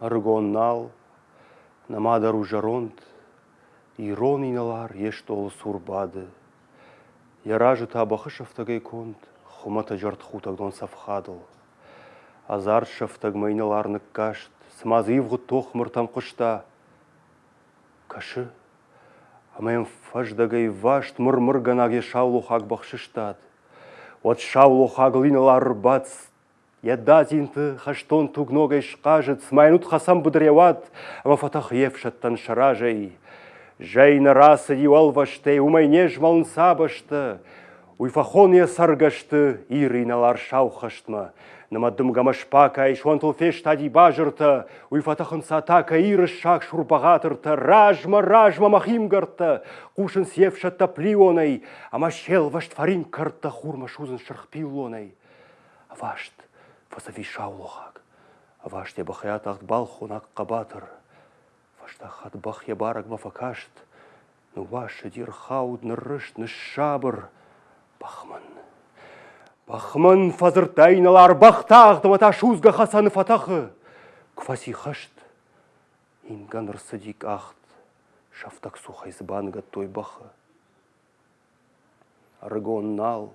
Аргоннал, намадару жаронт, ирон иналар ештол сурбады. Яражы табақы шафтагай конт, хумата жарт хутагдон сафхадыл. Азар шафтаг майналарнык кашт, тоқ мұртам құшта. Кашы, амайын фаждагай вашт мұрмыр ганаге шаулу хаг бақшыштад. Вот шаулу хаглиналар бац, Ядазинты хаштон тугногай шқажыт, смайнут хасам будреват, ама фатах евшаттан шаражай. Жайна расы юал вашты, умайне жмалын сабашты, уйфахония саргашты, ириналар шаухаштма. Намадым гамашпака, шуантыл феш тади бажырты, уйфатахын сатака иры шак шурбағатырты, ражма, ражма махимгарты, кушын севшатта плионай, ама шел вашт фарин карта хурма шузын шырхпилонай. Вашт, фасави шаулохак. Аваш те бахаят ахт бал. Вашта хат бах я барак мафакашт. Ну ваш дир хауд нырышт шабыр. Бахман. Бахман фазыр тайналар бахтақ дымата шузга хасаны фатахы. Кваси хашт. Инганыр садик ахт. Шафтак сухай збанга той бахы. Аргон нал.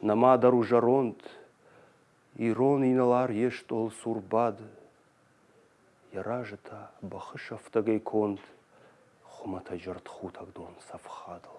Намадару жаронт. Ирон иналар ешт ол сурбады. Яражыта бахышафтагай конт, хумата жырт хутагдон сафхадыл.